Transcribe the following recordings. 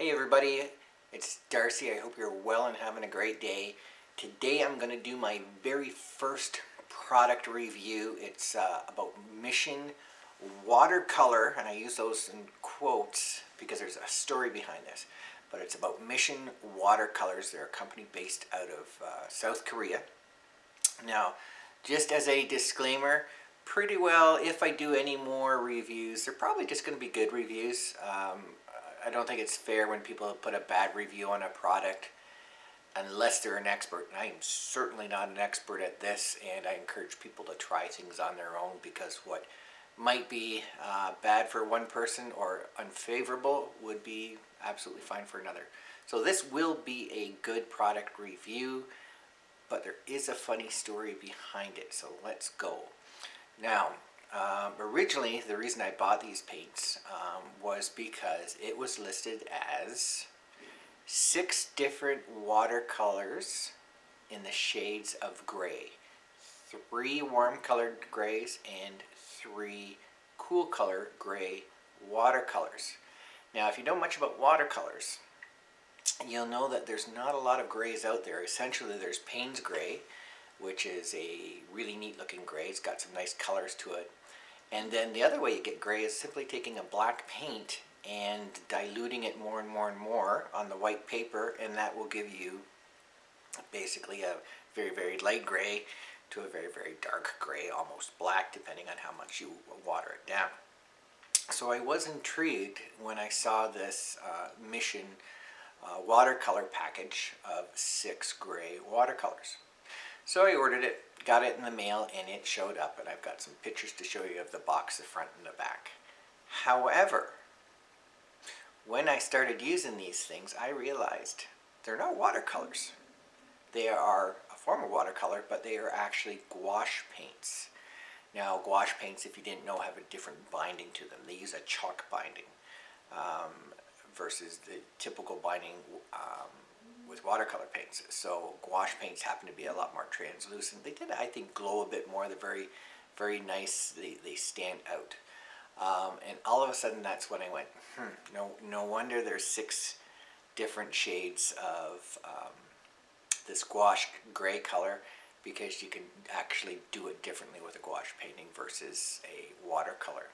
Hey everybody, it's Darcy. I hope you're well and having a great day. Today I'm going to do my very first product review. It's uh, about Mission Watercolor, and I use those in quotes because there's a story behind this. But it's about Mission Watercolors. They're a company based out of uh, South Korea. Now, just as a disclaimer, pretty well, if I do any more reviews, they're probably just going to be good reviews. Um, I don't think it's fair when people put a bad review on a product unless they're an expert. And I am certainly not an expert at this, and I encourage people to try things on their own because what might be uh, bad for one person or unfavorable would be absolutely fine for another. So this will be a good product review, but there is a funny story behind it, so let's go. Now, um, originally, the reason I bought these paints um, was because it was listed as six different watercolors in the shades of gray. Three warm colored grays and three cool color gray watercolors. Now, if you know much about watercolors, you'll know that there's not a lot of grays out there. Essentially, there's Payne's gray, which is a really neat looking gray. It's got some nice colors to it. And then the other way you get gray is simply taking a black paint and diluting it more and more and more on the white paper and that will give you basically a very very light gray to a very very dark gray almost black depending on how much you water it down. So I was intrigued when I saw this uh, Mission uh, watercolor package of six gray watercolors. So I ordered it got it in the mail and it showed up and I've got some pictures to show you of the box, the front and the back. However, when I started using these things, I realized they're not watercolors. They are a form of watercolor, but they are actually gouache paints. Now, gouache paints, if you didn't know, have a different binding to them. They use a chalk binding um, versus the typical binding um, with watercolor paints. So gouache paints happen to be a lot more translucent. They did, I think, glow a bit more. They're very, very nice. They, they stand out. Um, and all of a sudden, that's when I went, hmm, no, no wonder there's six different shades of um, this gouache gray color because you can actually do it differently with a gouache painting versus a watercolor.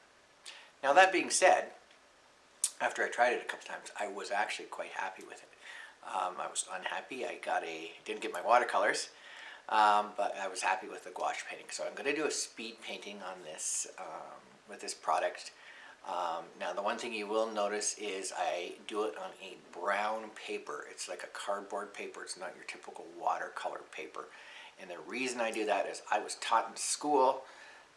Now that being said, after I tried it a couple times, I was actually quite happy with it. Um, I was unhappy. I got a didn't get my watercolors, um, but I was happy with the gouache painting. So I'm going to do a speed painting on this um, with this product. Um, now the one thing you will notice is I do it on a brown paper. It's like a cardboard paper. It's not your typical watercolor paper. And the reason I do that is I was taught in school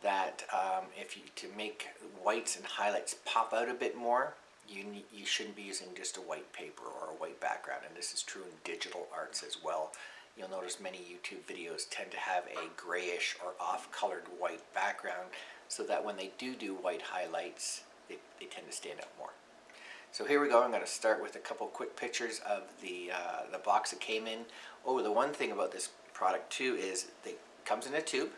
that um, if you to make whites and highlights pop out a bit more, you, you shouldn't be using just a white paper or a white background, and this is true in digital arts as well. You'll notice many YouTube videos tend to have a grayish or off-colored white background so that when they do do white highlights, they, they tend to stand out more. So here we go. I'm going to start with a couple quick pictures of the, uh, the box it came in. Oh, the one thing about this product too is it comes in a tube.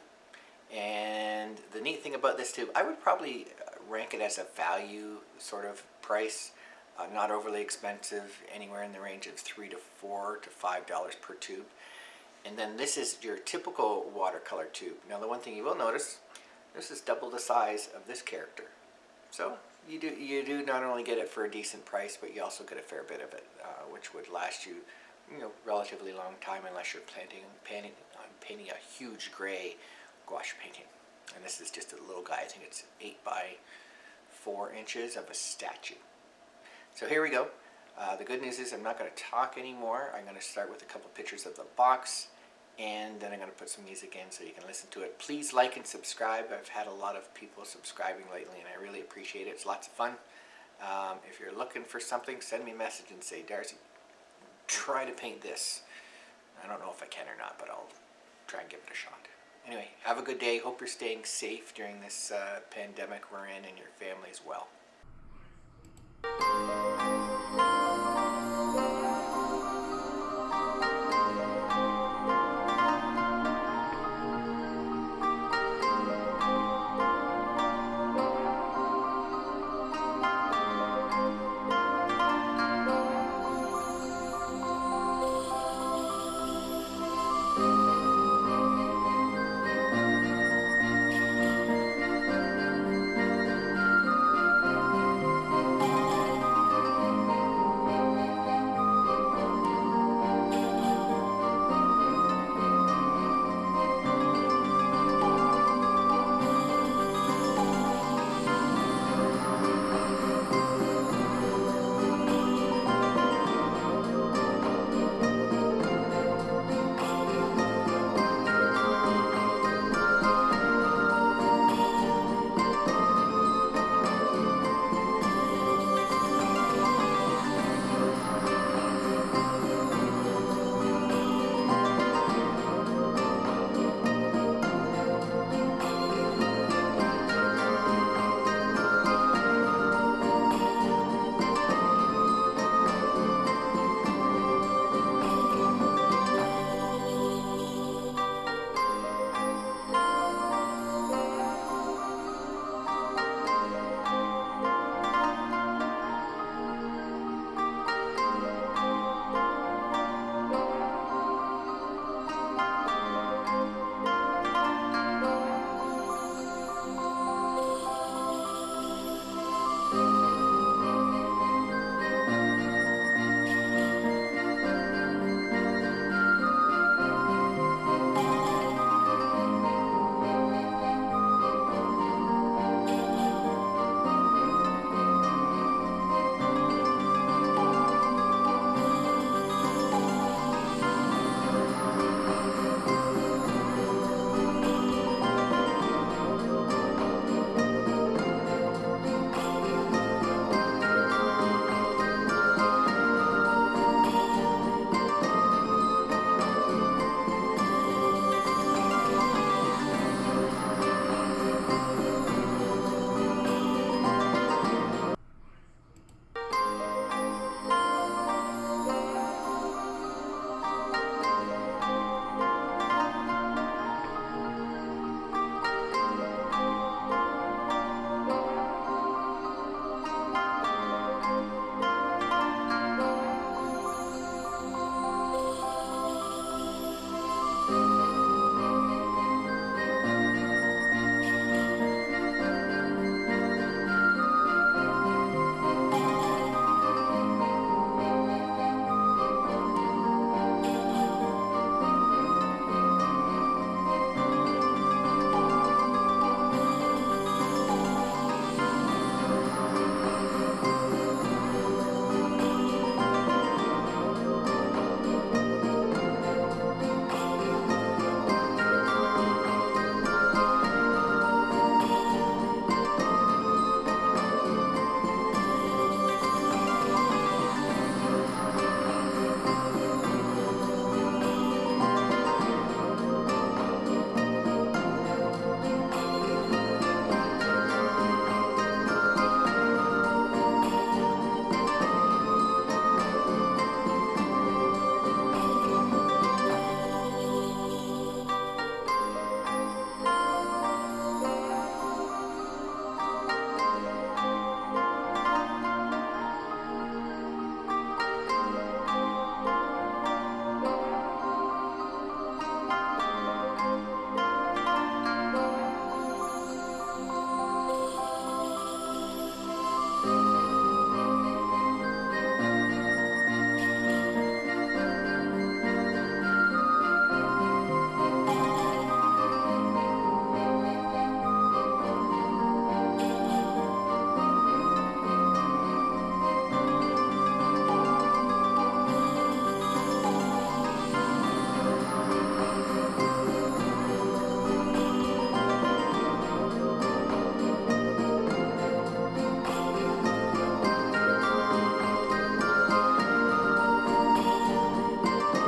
And the neat thing about this tube, I would probably rank it as a value sort of price. Uh, not overly expensive, anywhere in the range of three to four to five dollars per tube. And then this is your typical watercolor tube. Now the one thing you will notice, this is double the size of this character. So you do you do not only get it for a decent price, but you also get a fair bit of it, uh, which would last you, you know, relatively long time unless you're planting, painting, uh, painting a huge gray gouache painting. And this is just a little guy. I think it's eight by four inches of a statue. So here we go. Uh, the good news is I'm not going to talk anymore. I'm going to start with a couple pictures of the box and then I'm going to put some music in so you can listen to it. Please like and subscribe. I've had a lot of people subscribing lately and I really appreciate it. It's lots of fun. Um, if you're looking for something, send me a message and say, Darcy, try to paint this. I don't know if I can or not, but I'll try and give it a shot anyway, have a good day. Hope you're staying safe during this uh, pandemic we're in and your family as well.